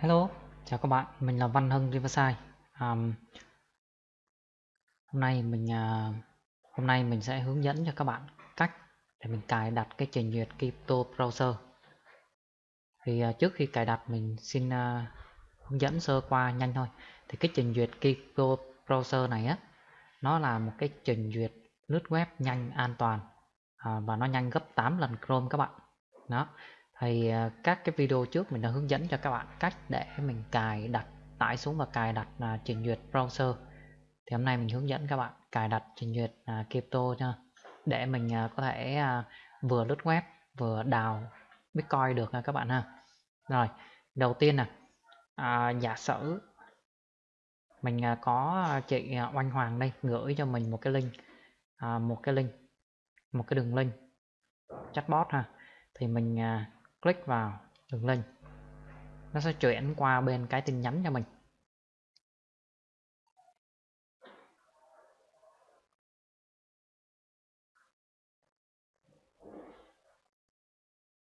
Hello, chào các bạn, mình là Văn Hưng Riverside. Um, hôm nay mình uh, hôm nay mình sẽ hướng dẫn cho các bạn cách để mình cài đặt cái trình duyệt Crypto Browser. Thì uh, trước khi cài đặt mình xin uh, hướng dẫn sơ qua nhanh thôi. Thì cái trình duyệt Crypto Browser này á, nó là một cái trình duyệt lướt web nhanh an toàn uh, và nó nhanh gấp 8 lần Chrome các bạn. Đó thì à, các cái video trước mình đã hướng dẫn cho các bạn cách để mình cài đặt tải xuống và cài đặt uh, trình duyệt browser. Thì hôm nay mình hướng dẫn các bạn cài đặt trình duyệt uh, crypto nha. Để mình uh, có thể uh, vừa lướt web vừa đào bitcoin được nha các bạn ha. Rồi đầu tiên nè uh, giả sử mình uh, có chị uh, oanh hoàng đây gửi cho mình một cái link uh, một cái link một cái đường link chatbot ha. Thì mình uh, click vào đường link. Nó sẽ chuyển qua bên cái tin nhắn cho mình.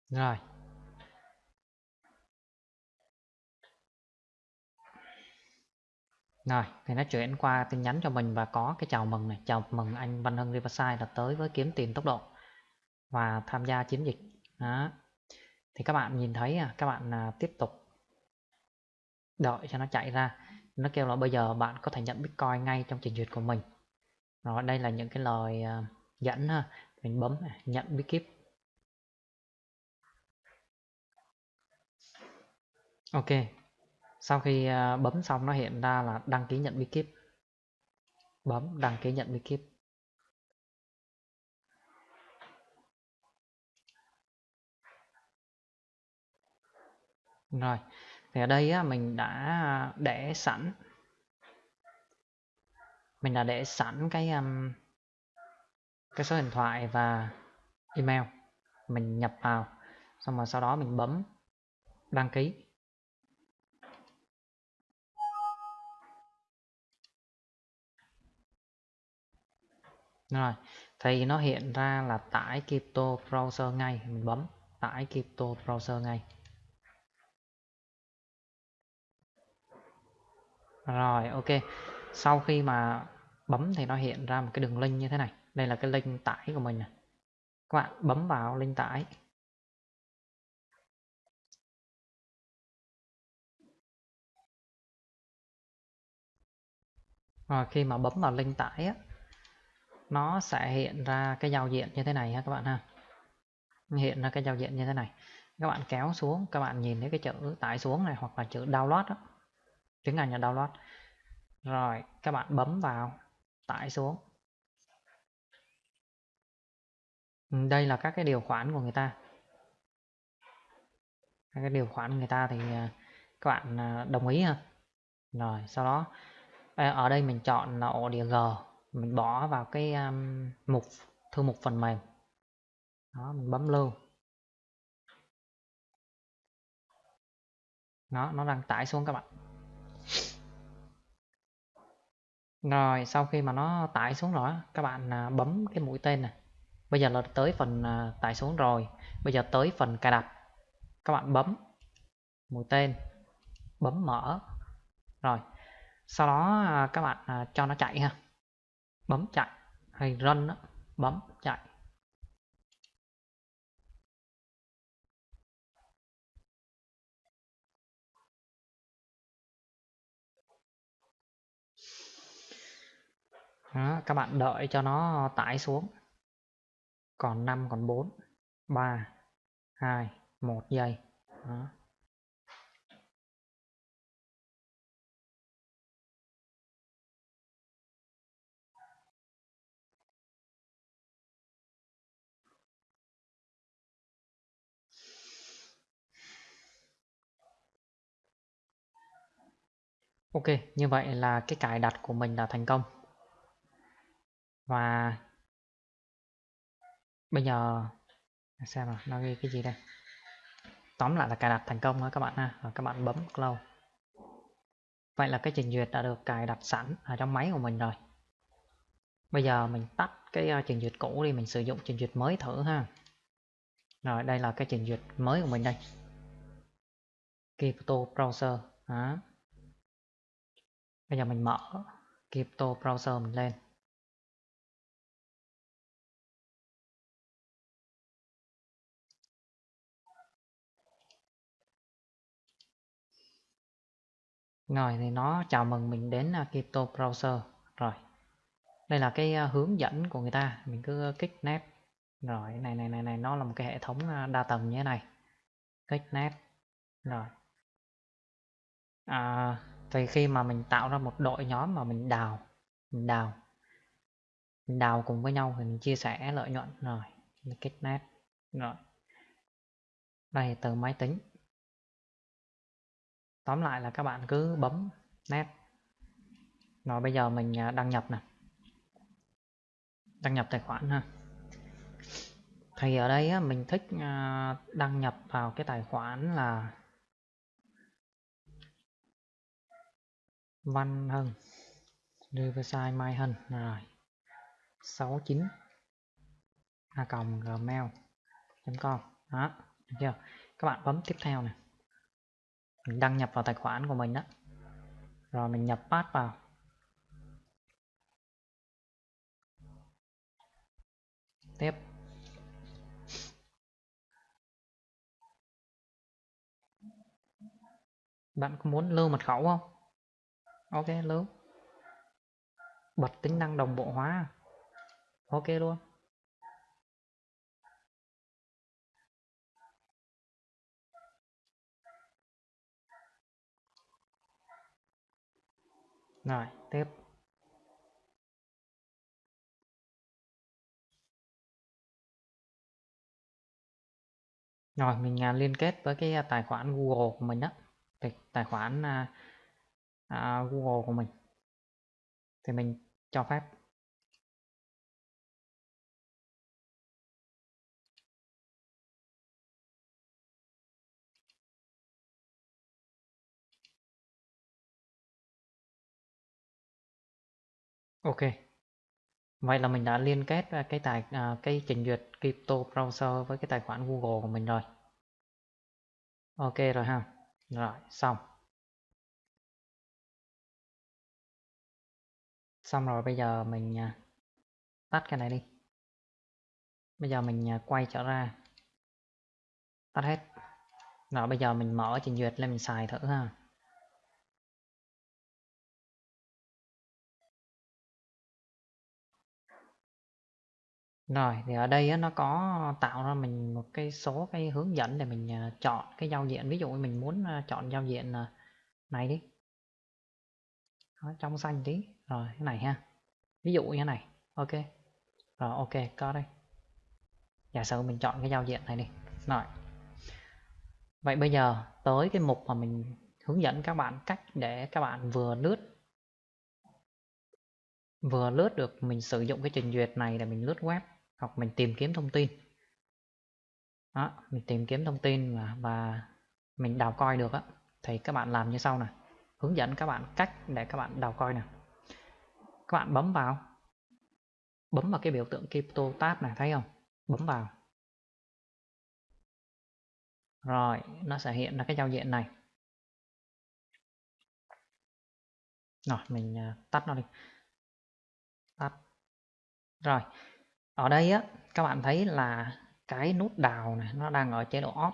Rồi. Rồi, thì nó chuyển qua tin nhắn cho mình và có cái chào mừng này. Chào mừng anh Văn Hưng Riverside là tới với kiếm tiền tốc độ và tham gia chiến dịch. Đó thì các bạn nhìn thấy à, các bạn à, tiếp tục đợi cho nó chạy ra. Nó kêu là bây giờ bạn có thể nhận bitcoin ngay trong trình duyệt của mình. Rồi đây là những cái lời à, dẫn ha mình bấm nhận bitkeep. Ok. Sau khi bấm xong nó hiện ra là đăng ký nhận bitkeep. Bấm đăng ký nhận bitkeep. Rồi, thì ở đây á, mình đã để sẵn. Mình đã để sẵn cái um, cái số điện thoại và email. Mình nhập vào xong rồi sau đó mình bấm đăng ký. Rồi thì nó hiện ra là tải Crypto Browser ngay. Mình bấm tải Crypto Browser ngay. Rồi ok. Sau khi mà bấm thì nó hiện ra một cái đường link như thế này. Đây là cái link tải của mình này. Các bạn bấm vào link tải. Rồi khi mà bấm vào link tải á nó sẽ hiện ra cái giao diện như thế này ha các bạn ha. Hiện ra cái giao diện như thế này. Các bạn kéo xuống, các bạn nhìn thấy cái chữ tải xuống này hoặc là chữ download đó tiếng Anh là download. Rồi các bạn bấm vào tải xuống. Ừ, đây là các cái điều khoản của người ta. Các cái điều khoản người ta thì à, các bạn à, đồng ý ha. Rồi sau đó à, ở đây mình chọn là ổ đĩa G. Mình bỏ vào cái um, mục thư mục phần mềm. Đó mình bấm lưu. Nó nó đang tải xuống các bạn. Rồi sau khi mà nó tải xuống rồi các bạn à, bấm cái mũi tên này. Bây giờ là tới phần à, tải xuống rồi. Bây giờ tới phần cài đặt. Các bạn bấm mũi tên, bấm mở. Rồi. Sau đó à, các bạn à, cho nó chạy ha. Bấm chạy hay run đó, bấm chạy. Đó, các bạn đợi cho nó tải xuống. Còn 5 còn 4 3 2 1 giây. Đó. Ok, như vậy là cái cài đặt của mình là thành công và bây giờ à, xem nào nó ghi cái gì đây? Tóm lại là cài đặt thành công đó các bạn ha, và các bạn bấm close. Vậy là cái trình duyệt đã được cài đặt sẵn ở trong máy của mình rồi. Bây giờ mình tắt cái ờ, trình duyệt cũ đi, mình sử dụng trình duyệt mới thử ha. Rồi, đây là cái trình duyệt mới của mình đây. Crypto Browser, đó. bây giờ mình mở Crypto Browser mình lên. Rồi thì nó chào mừng mình đến à, Crypto Browser. Rồi đây là cái à, hướng dẫn của người ta. Mình cứ à, kích nét. Rồi này này này này nó là một cái hệ thống đa tầng như thế này. Kích nét. Rồi. À, thì khi mà mình tạo ra một đội nhóm mà mình đào mình đào mình đào cùng với nhau thì mình chia sẻ lợi nhuận. Rồi kích nét. Rồi. Đây từ máy tính tóm lại là các bạn cứ bấm nét. Rồi bây giờ mình à, đăng nhập nè. Đăng nhập tài khoản ha. Thì ở đây á, mình thích à, đăng nhập vào cái tài khoản là Văn Hân Riverside Mai Hân. Rồi 69 a còng gmail.com đó được chưa? Các bạn bấm tiếp theo này mình đăng nhập vào tài khoản của mình đó rồi mình nhập pass vào. Tiếp. Bạn có muốn lưu mật khẩu không? Ok, lưu. Bật tính năng đồng bộ hóa. Ok luôn. Rồi tiếp. Rồi mình à, liên kết với cái à, tài khoản Google của mình đó tài khoản à, à, Google của mình. Thì mình cho phép Ok. Vậy là mình đã liên kết à, cái tài à, cái trình duyệt crypto browser với cái tài khoản Google của mình rồi. Ok rồi ha. Rồi, xong. Xong rồi bây giờ mình à, tắt cái này đi. Bây giờ mình à, quay trở ra. Tắt hết. Rồi bây giờ mình mở trình duyệt lên mình xài thử ha. Rồi thì ở đây á, nó có tạo ra mình một cái số cái hướng dẫn để mình à, chọn cái giao diện. Ví dụ mình muốn à, chọn giao diện à, này đi. Đó, trong xanh tí. Rồi cái này ha. Ví dụ như thế này. Ok. Rồi ok có đây. Giả sử mình chọn cái giao diện này đi. Rồi. Vậy bây giờ tới cái mục mà mình hướng dẫn các bạn cách để các bạn vừa lướt vừa lướt được mình sử dụng cái trình duyệt này để mình lướt web hoặc mình tìm kiếm thông tin. Đó mình tìm kiếm thông tin và, và mình đào coi được á. Thì các bạn làm như sau này hướng dẫn các bạn cách để các bạn đào coi nè. Các bạn bấm vào. Bấm vào cái biểu tượng crypto tab này thấy không? Bấm vào. Rồi nó sẽ hiện ra cái giao diện này. Rồi mình à, tắt nó đi. Tắt. Rồi ở đây á, các bạn thấy là cái nút đào này nó đang ở chế độ off.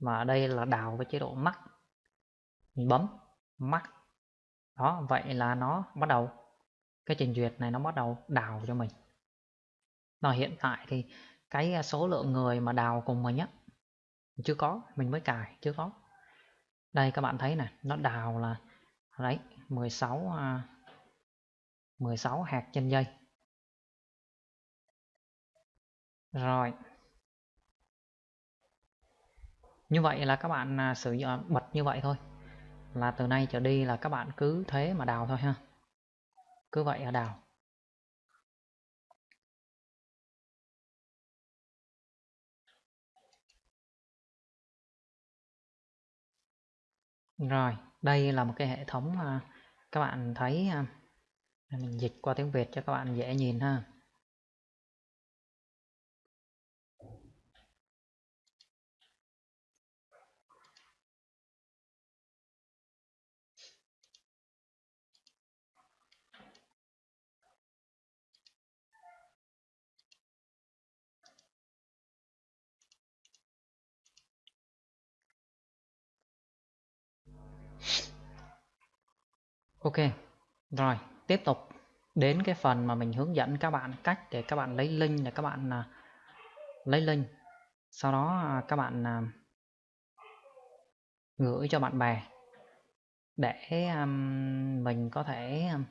Và ở đây là đào với chế độ max mình bấm max đó, vậy là nó bắt đầu. Cái trình duyệt này nó bắt đầu đào cho mình. Và hiện tại thì cái à, số lượng người mà đào cùng mình á, chưa có, mình mới cài, chưa có. Đây, các bạn thấy này nó đào là, đấy 16 16 à, hạt trên dây rồi. Như vậy là các bạn à, sử dụng à, bật như vậy thôi. Là từ nay trở đi là các bạn cứ thế mà đào thôi ha. Cứ vậy là đào. Rồi, đây là một cái hệ thống mà các bạn thấy à, mình dịch qua tiếng Việt cho các bạn dễ nhìn ha. Ok, rồi tiếp tục đến cái phần mà mình hướng dẫn các bạn cách để các bạn lấy link để các bạn à, lấy link. Sau đó à, các bạn à, gửi cho bạn bè để um, mình có thể um,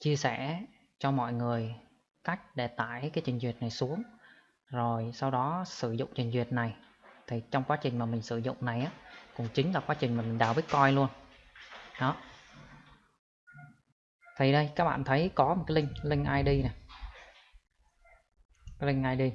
chia sẻ cho mọi người cách để tải cái trình duyệt này xuống. Rồi sau đó sử dụng trình duyệt này. Thì trong quá trình mà mình sử dụng này á cũng chính là quá trình mà mình đào bitcoin luôn. Đó. Thì đây các bạn thấy có một cái link link id này. Link id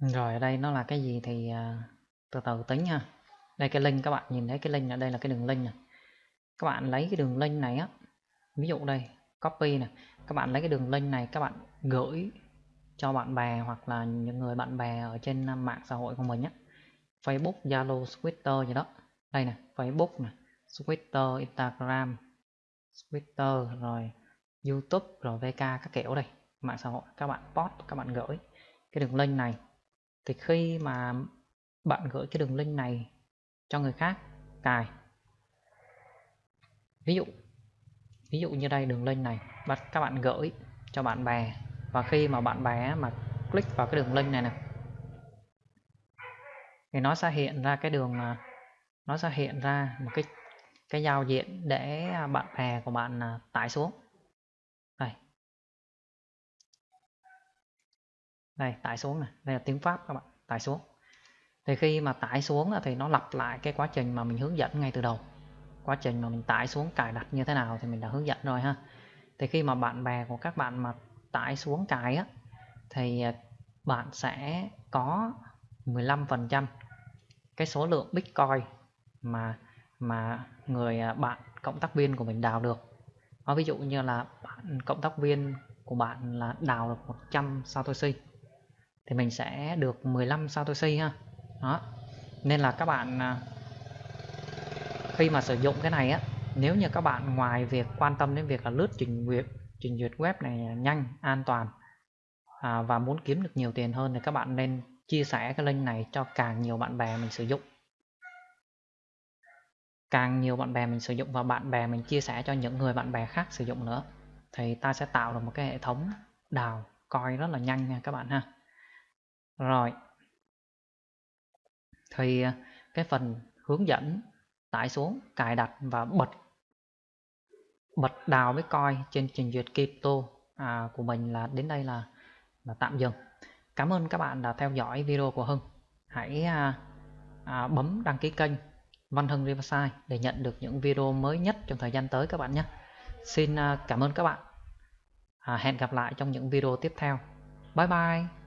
rồi ở đây nó là cái gì thì uh, từ từ tính ha đây cái link các bạn nhìn thấy cái link ở đây là cái đường link này các bạn lấy cái đường link này á ví dụ đây copy này các bạn lấy cái đường link này các bạn gửi cho bạn bè hoặc là những người bạn bè ở trên mạng xã hội của mình nhé Facebook, Zalo, Twitter gì đó. Đây này Facebook này Twitter, Instagram Twitter rồi YouTube rồi VK các kiểu đây. Mạng xã hội các bạn post các bạn gửi cái đường link này. Thì khi mà bạn gửi cái đường link này cho người khác. Cài. Ví dụ ví dụ như đây, đường link này. Bắt các bạn gửi cho bạn bè. Và khi mà bạn bè mà click vào cái đường link này nè, thì nó sẽ hiện ra cái đường nó sẽ hiện ra một cái cái giao diện để à, bạn bè của bạn à, tải xuống. Đây. Đây, tải xuống này đây là tiếng pháp các bạn. Tải xuống thì khi mà tải xuống thì nó lặp lại cái quá trình mà mình hướng dẫn ngay từ đầu quá trình mà mình tải xuống cài đặt như thế nào thì mình đã hướng dẫn rồi ha thì khi mà bạn bè của các bạn mà tải xuống cài á, thì à, bạn sẽ có 15% cái số lượng Bitcoin mà mà người à, bạn, cộng tác viên của mình đào được. nói ví dụ như là bạn, cộng tác viên của bạn là đào được 100 Satoshi, thì mình sẽ được 15 Satoshi ha. Đó. Nên là các bạn à, khi mà sử dụng cái này á nếu như các bạn ngoài việc quan tâm đến việc là lướt trình duyệt trình duyệt web này nhanh an toàn à, và muốn kiếm được nhiều tiền hơn thì các bạn nên chia sẻ cái link này cho càng nhiều bạn bè mình sử dụng. Càng nhiều bạn bè mình sử dụng và bạn bè mình chia sẻ cho những người bạn bè khác sử dụng nữa thì ta sẽ tạo được một cái hệ thống đào coi rất là nhanh nha các bạn ha. Rồi thì à, cái phần hướng dẫn tải xuống cài đặt và bật bật đào với coi trên trình duyệt crypto à, của mình là đến đây là là tạm dừng. Cảm ơn các bạn đã theo dõi video của Hưng. Hãy à, à, bấm đăng ký kênh Văn Hưng Riverside để nhận được những video mới nhất trong thời gian tới các bạn nhé. Xin à, cảm ơn các bạn. À, hẹn gặp lại trong những video tiếp theo. Bye bye.